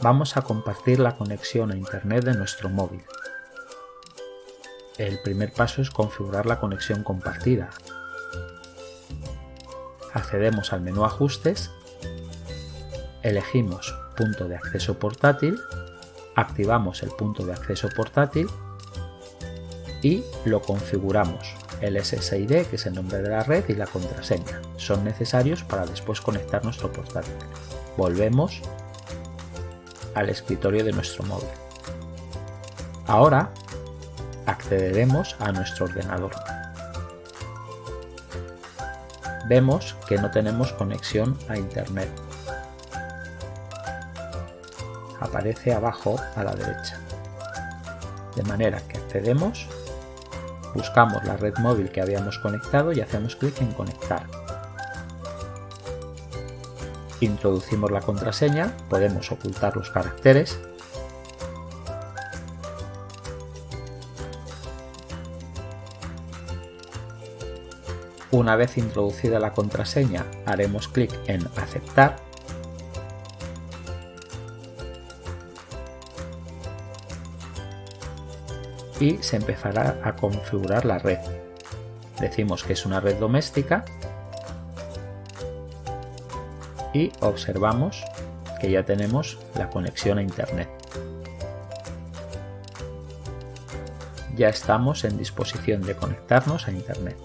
Vamos a compartir la conexión a Internet de nuestro móvil. El primer paso es configurar la conexión compartida. Accedemos al menú Ajustes, elegimos Punto de acceso portátil, activamos el punto de acceso portátil y lo configuramos. El SSID, que es el nombre de la red, y la contraseña son necesarios para después conectar nuestro portátil. Volvemos al escritorio de nuestro móvil. Ahora accederemos a nuestro ordenador. Vemos que no tenemos conexión a internet. Aparece abajo a la derecha. De manera que accedemos, buscamos la red móvil que habíamos conectado y hacemos clic en conectar. Introducimos la contraseña, podemos ocultar los caracteres. Una vez introducida la contraseña haremos clic en aceptar. Y se empezará a configurar la red. Decimos que es una red doméstica y observamos que ya tenemos la conexión a internet. Ya estamos en disposición de conectarnos a internet.